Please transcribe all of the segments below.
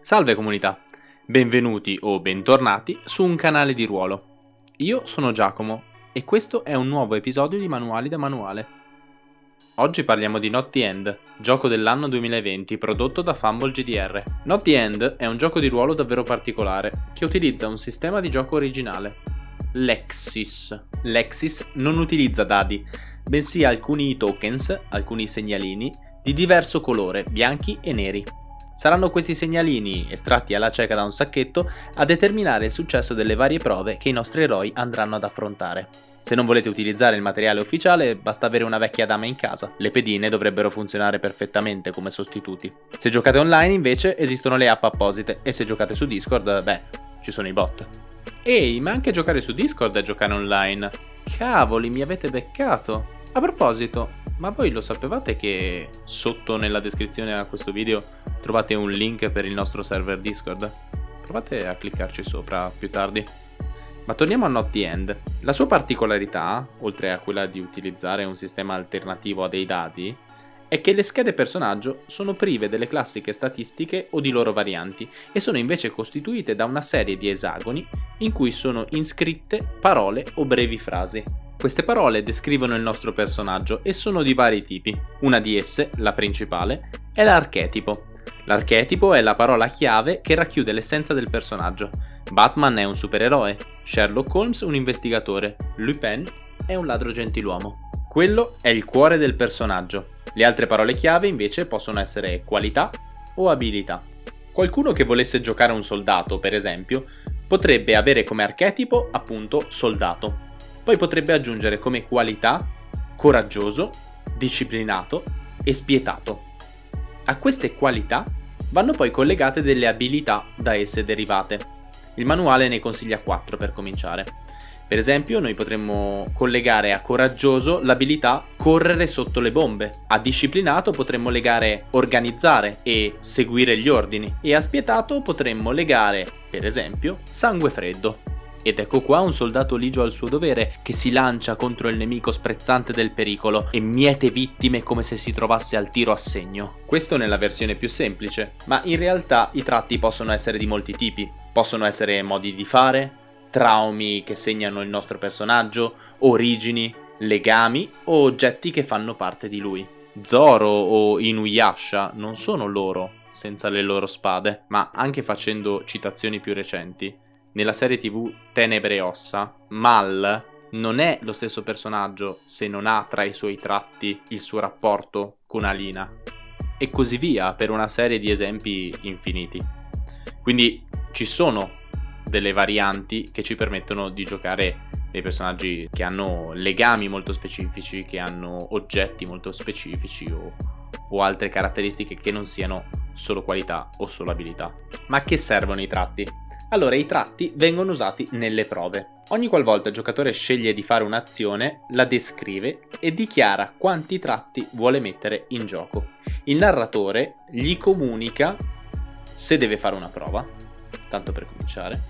Salve comunità, benvenuti o bentornati su un canale di ruolo. Io sono Giacomo e questo è un nuovo episodio di Manuali da Manuale. Oggi parliamo di Not the End, gioco dell'anno 2020 prodotto da Fumble GDR. Not the End è un gioco di ruolo davvero particolare, che utilizza un sistema di gioco originale, Lexis. Lexis non utilizza dadi, bensì alcuni tokens, alcuni segnalini, di diverso colore, bianchi e neri. Saranno questi segnalini, estratti alla cieca da un sacchetto, a determinare il successo delle varie prove che i nostri eroi andranno ad affrontare. Se non volete utilizzare il materiale ufficiale, basta avere una vecchia dama in casa. Le pedine dovrebbero funzionare perfettamente come sostituti. Se giocate online, invece, esistono le app apposite e se giocate su Discord, beh, ci sono i bot. Ehi, ma anche giocare su Discord è giocare online. Cavoli, mi avete beccato. A proposito, ma voi lo sapevate che sotto nella descrizione a questo video trovate un link per il nostro server Discord? Provate a cliccarci sopra più tardi. Ma torniamo a Not the End. La sua particolarità, oltre a quella di utilizzare un sistema alternativo a dei dadi, è che le schede personaggio sono prive delle classiche statistiche o di loro varianti e sono invece costituite da una serie di esagoni in cui sono iscritte parole o brevi frasi. Queste parole descrivono il nostro personaggio e sono di vari tipi. Una di esse, la principale, è l'archetipo. L'archetipo è la parola chiave che racchiude l'essenza del personaggio. Batman è un supereroe, Sherlock Holmes un investigatore, Lupin è un ladro gentiluomo. Quello è il cuore del personaggio. Le altre parole chiave invece possono essere qualità o abilità. Qualcuno che volesse giocare un soldato, per esempio, potrebbe avere come archetipo appunto soldato. Poi potrebbe aggiungere come qualità coraggioso, disciplinato e spietato. A queste qualità vanno poi collegate delle abilità da esse derivate. Il manuale ne consiglia 4 per cominciare. Per esempio, noi potremmo collegare a coraggioso l'abilità correre sotto le bombe. A disciplinato potremmo legare organizzare e seguire gli ordini. E a spietato potremmo legare, per esempio, sangue freddo. Ed ecco qua un soldato ligio al suo dovere che si lancia contro il nemico sprezzante del pericolo e miete vittime come se si trovasse al tiro a segno. Questo nella versione più semplice, ma in realtà i tratti possono essere di molti tipi. Possono essere modi di fare, traumi che segnano il nostro personaggio, origini, legami o oggetti che fanno parte di lui. Zoro o Inuyasha non sono loro senza le loro spade, ma anche facendo citazioni più recenti, nella serie tv Tenebre e Ossa, Mal non è lo stesso personaggio se non ha tra i suoi tratti il suo rapporto con Alina. E così via per una serie di esempi infiniti. Quindi ci sono delle varianti che ci permettono di giocare dei personaggi che hanno legami molto specifici, che hanno oggetti molto specifici o, o altre caratteristiche che non siano solo qualità o solo abilità. Ma a che servono i tratti? Allora i tratti vengono usati nelle prove. Ogni qualvolta il giocatore sceglie di fare un'azione, la descrive e dichiara quanti tratti vuole mettere in gioco. Il narratore gli comunica se deve fare una prova, tanto per cominciare,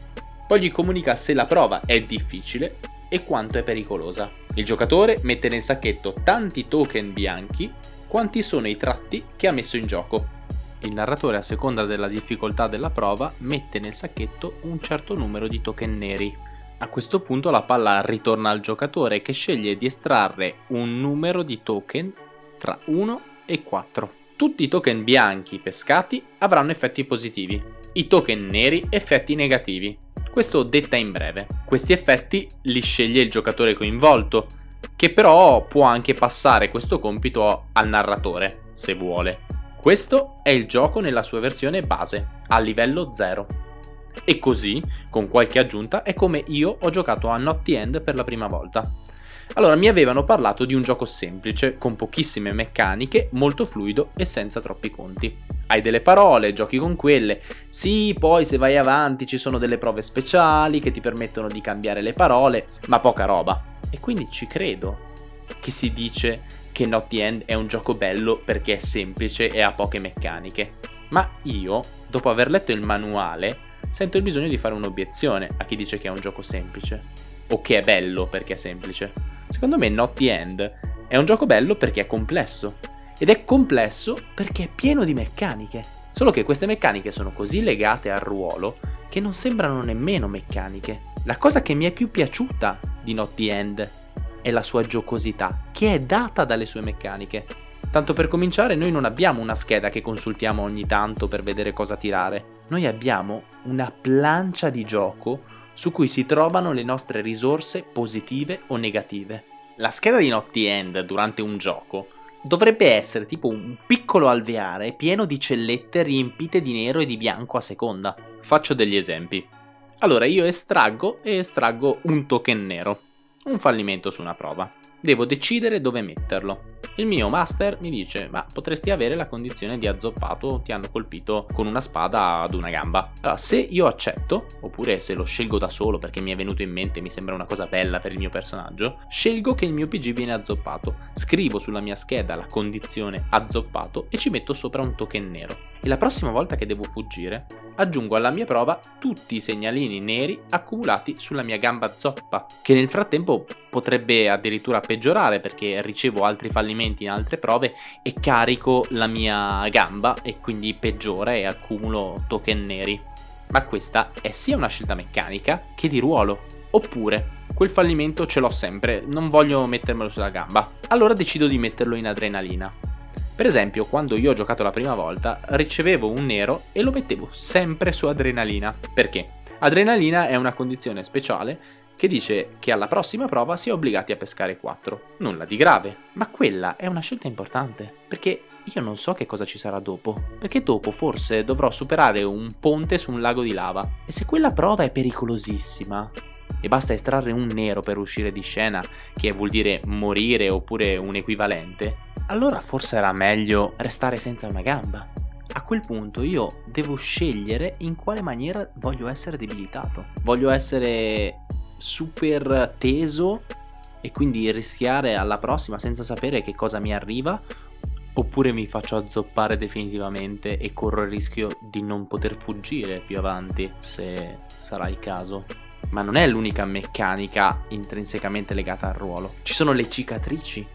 poi gli comunica se la prova è difficile e quanto è pericolosa. Il giocatore mette nel sacchetto tanti token bianchi quanti sono i tratti che ha messo in gioco il narratore a seconda della difficoltà della prova mette nel sacchetto un certo numero di token neri. A questo punto la palla ritorna al giocatore che sceglie di estrarre un numero di token tra 1 e 4. Tutti i token bianchi pescati avranno effetti positivi, i token neri effetti negativi. Questo detta in breve. Questi effetti li sceglie il giocatore coinvolto, che però può anche passare questo compito al narratore, se vuole. Questo è il gioco nella sua versione base, a livello 0. E così, con qualche aggiunta, è come io ho giocato a the End per la prima volta. Allora, mi avevano parlato di un gioco semplice, con pochissime meccaniche, molto fluido e senza troppi conti. Hai delle parole, giochi con quelle. Sì, poi se vai avanti ci sono delle prove speciali che ti permettono di cambiare le parole, ma poca roba. E quindi ci credo che si dice che Not the End è un gioco bello perché è semplice e ha poche meccaniche. Ma io, dopo aver letto il manuale, sento il bisogno di fare un'obiezione a chi dice che è un gioco semplice. O che è bello perché è semplice. Secondo me Not the End è un gioco bello perché è complesso. Ed è complesso perché è pieno di meccaniche. Solo che queste meccaniche sono così legate al ruolo che non sembrano nemmeno meccaniche. La cosa che mi è più piaciuta di Not the End è la sua giocosità, che è data dalle sue meccaniche. Tanto per cominciare, noi non abbiamo una scheda che consultiamo ogni tanto per vedere cosa tirare. Noi abbiamo una plancia di gioco su cui si trovano le nostre risorse positive o negative. La scheda di Not the End durante un gioco dovrebbe essere tipo un piccolo alveare pieno di cellette riempite di nero e di bianco a seconda. Faccio degli esempi. Allora io estraggo e estraggo un token nero, un fallimento su una prova. Devo decidere dove metterlo. Il mio master mi dice, ma potresti avere la condizione di azzoppato, ti hanno colpito con una spada ad una gamba. Allora, se io accetto, oppure se lo scelgo da solo perché mi è venuto in mente, mi sembra una cosa bella per il mio personaggio, scelgo che il mio PG viene azzoppato, scrivo sulla mia scheda la condizione azzoppato e ci metto sopra un token nero. E la prossima volta che devo fuggire, aggiungo alla mia prova tutti i segnalini neri accumulati sulla mia gamba zoppa, che nel frattempo potrebbe addirittura peggiorare perché ricevo altri fallimenti in altre prove e carico la mia gamba e quindi peggiora e accumulo token neri. Ma questa è sia una scelta meccanica che di ruolo. Oppure, quel fallimento ce l'ho sempre, non voglio mettermelo sulla gamba. Allora decido di metterlo in adrenalina. Per esempio, quando io ho giocato la prima volta, ricevevo un nero e lo mettevo sempre su adrenalina. Perché? Adrenalina è una condizione speciale che dice che alla prossima prova si è obbligati a pescare 4. Nulla di grave, ma quella è una scelta importante, perché io non so che cosa ci sarà dopo, perché dopo forse dovrò superare un ponte su un lago di lava, e se quella prova è pericolosissima, e basta estrarre un nero per uscire di scena, che vuol dire morire oppure un equivalente, allora forse era meglio restare senza una gamba. A quel punto io devo scegliere in quale maniera voglio essere debilitato. Voglio essere super teso e quindi rischiare alla prossima senza sapere che cosa mi arriva oppure mi faccio azzoppare definitivamente e corro il rischio di non poter fuggire più avanti se sarà il caso. Ma non è l'unica meccanica intrinsecamente legata al ruolo. Ci sono le cicatrici,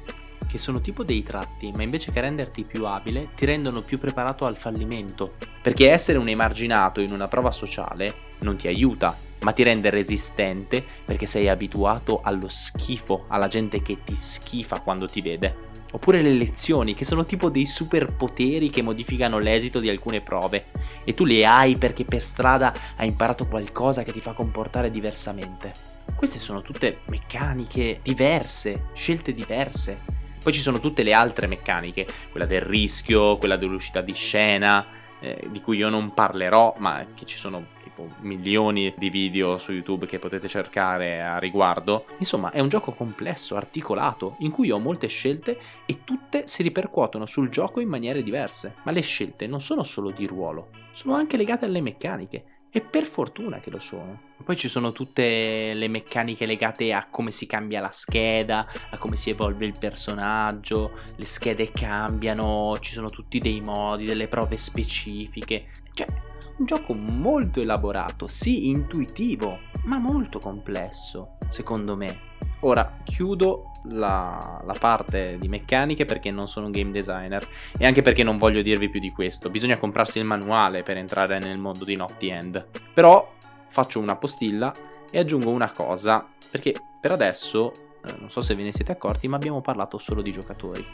che sono tipo dei tratti, ma invece che renderti più abile, ti rendono più preparato al fallimento. Perché essere un emarginato in una prova sociale non ti aiuta, ma ti rende resistente perché sei abituato allo schifo, alla gente che ti schifa quando ti vede. Oppure le lezioni, che sono tipo dei superpoteri che modificano l'esito di alcune prove, e tu le hai perché per strada hai imparato qualcosa che ti fa comportare diversamente. Queste sono tutte meccaniche diverse, scelte diverse. Poi ci sono tutte le altre meccaniche, quella del rischio, quella dell'uscita di scena, eh, di cui io non parlerò, ma che ci sono tipo milioni di video su YouTube che potete cercare a riguardo. Insomma, è un gioco complesso, articolato, in cui ho molte scelte e tutte si ripercuotono sul gioco in maniere diverse. Ma le scelte non sono solo di ruolo, sono anche legate alle meccaniche. E per fortuna che lo sono. Poi ci sono tutte le meccaniche legate a come si cambia la scheda, a come si evolve il personaggio, le schede cambiano, ci sono tutti dei modi, delle prove specifiche. Cioè, un gioco molto elaborato, sì intuitivo, ma molto complesso, secondo me. Ora chiudo la, la, parte di meccaniche perché non sono un game designer e anche perché non voglio dirvi più di questo. Bisogna comprarsi il manuale per entrare nel mondo di Naughty End. Però faccio una postilla e aggiungo una cosa perché per adesso, eh, non so se ve ne siete accorti, ma abbiamo parlato solo di giocatori.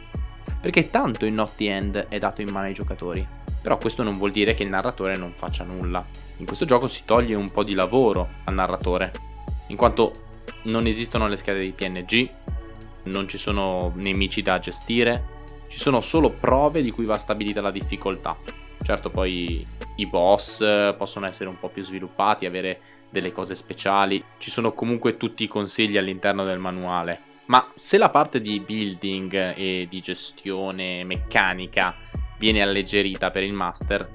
Perché tanto il Naughty End è dato in mano ai giocatori. Però questo non vuol dire che il narratore non faccia nulla. In questo gioco si toglie un po' di lavoro al narratore, in quanto non esistono le schede di PNG, non ci sono nemici da gestire, ci sono solo prove di cui va stabilita la difficoltà. Certo poi i boss possono essere un po' più sviluppati, avere delle cose speciali, ci sono comunque tutti i consigli all'interno del manuale. Ma se la parte di building e di gestione meccanica viene alleggerita per il master,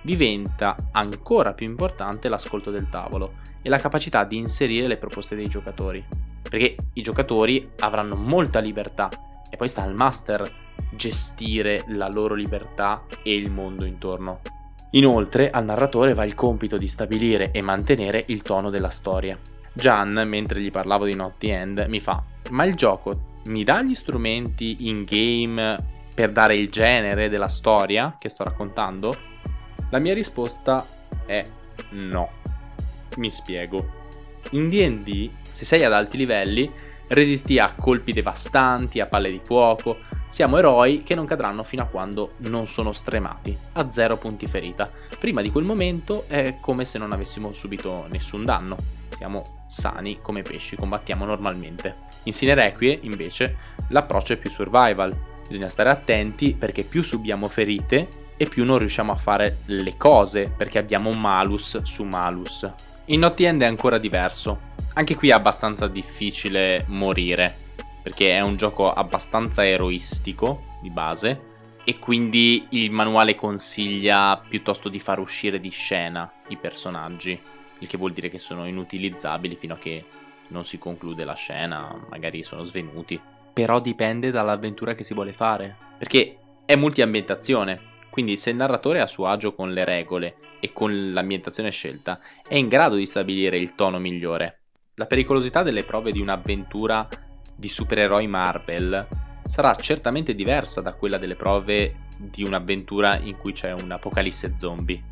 diventa ancora più importante l'ascolto del tavolo e la capacità di inserire le proposte dei giocatori. Perché i giocatori avranno molta libertà e poi sta al master gestire la loro libertà e il mondo intorno. Inoltre al narratore va il compito di stabilire e mantenere il tono della storia. Gian, mentre gli parlavo di Not End, mi fa ma il gioco mi dà gli strumenti in game per dare il genere della storia che sto raccontando? La mia risposta è no. Mi spiego. In D&D, se sei ad alti livelli, resisti a colpi devastanti, a palle di fuoco, siamo eroi che non cadranno fino a quando non sono stremati, a zero punti ferita. Prima di quel momento è come se non avessimo subito nessun danno. Siamo sani come pesci, combattiamo normalmente. In Sine Requie, invece, l'approccio è più survival. Bisogna stare attenti perché più subiamo ferite e più non riusciamo a fare le cose perché abbiamo malus su malus. In Not End è ancora diverso. Anche qui è abbastanza difficile morire perché è un gioco abbastanza eroistico di base e quindi il manuale consiglia piuttosto di far uscire di scena i personaggi, il che vuol dire che sono inutilizzabili fino a che non si conclude la scena, magari sono svenuti. Però dipende dall'avventura che si vuole fare, perché è multiambientazione, quindi se il narratore è a suo agio con le regole e con l'ambientazione scelta, è in grado di stabilire il tono migliore. La pericolosità delle prove di un'avventura di supereroi Marvel sarà certamente diversa da quella delle prove di un'avventura in cui c'è un'apocalisse zombie.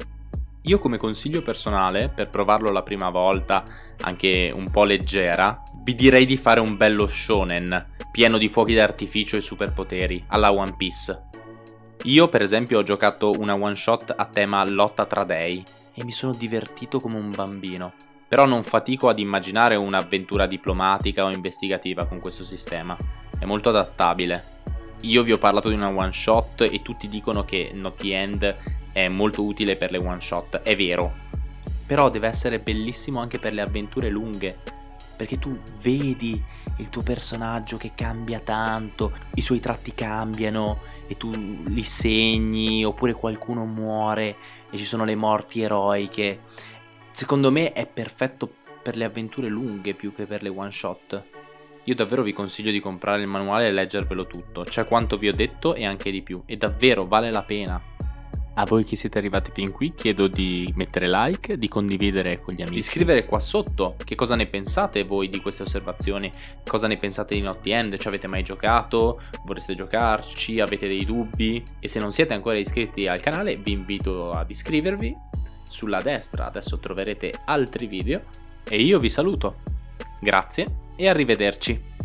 Io come consiglio personale, per provarlo la prima volta, anche un po' leggera, vi direi di fare un bello shonen, pieno di fuochi d'artificio e superpoteri, alla One Piece. Io per esempio ho giocato una one shot a tema lotta tra dei e mi sono divertito come un bambino però non fatico ad immaginare un'avventura diplomatica o investigativa con questo sistema, è molto adattabile. Io vi ho parlato di una one shot e tutti dicono che Not the End è molto utile per le one shot, è vero, però deve essere bellissimo anche per le avventure lunghe, perché tu vedi il tuo personaggio che cambia tanto, i suoi tratti cambiano e tu li segni, oppure qualcuno muore e ci sono le morti eroiche Secondo me è perfetto per le avventure lunghe più che per le one shot. Io davvero vi consiglio di comprare il manuale e leggervelo tutto, c'è quanto vi ho detto e anche di più, e davvero vale la pena. A voi che siete arrivati fin qui chiedo di mettere like, di condividere con gli amici, di scrivere qua sotto che cosa ne pensate voi di queste osservazioni, cosa ne pensate di Not End, ci avete mai giocato, vorreste giocarci, avete dei dubbi? E se non siete ancora iscritti al canale vi invito ad iscrivervi sulla destra adesso troverete altri video e io vi saluto. Grazie e arrivederci.